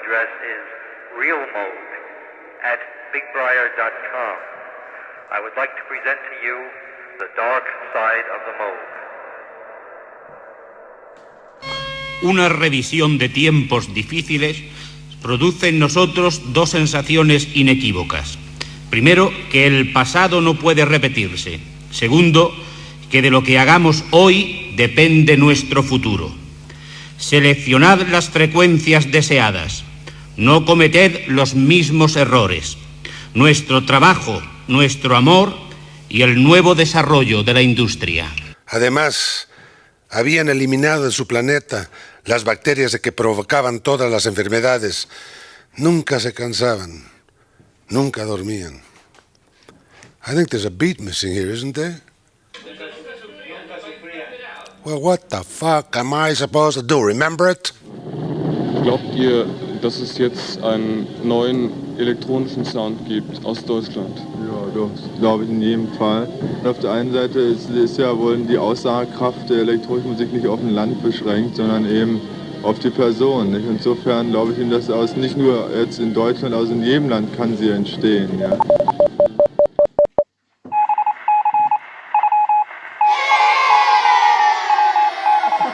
address is realmode at bigbriar.com. I would like to present to you the dark side of the mode. Una revisión de tiempos difíciles produce en nosotros dos sensaciones inequívocas. Primero, que el pasado no puede repetirse. Segundo, que de lo que hagamos hoy depende nuestro futuro. Seleccionad las frecuencias deseadas. No cometed los mismos errores. Nuestro trabajo, nuestro amor y el nuevo desarrollo de la industria. Además, habían eliminado de su planeta las bacterias que provocaban todas las enfermedades. Nunca se cansaban, nunca dormían. I think there's a beat missing here, isn't there? Well, what the fuck am I supposed to do? Remember it? Glaubt ihr, dass es jetzt einen neuen elektronischen Sound gibt aus Deutschland? Ja, doch, glaube ich in jedem Fall. Auf der einen Seite ist, ist ja wohl die Aussagekraft der elektronischen Musik nicht auf ein Land beschränkt, sondern eben auf die Person. Nicht? Insofern glaube ich Ihnen, dass aus nicht nur jetzt in Deutschland, also in jedem Land kann sie entstehen. Ja.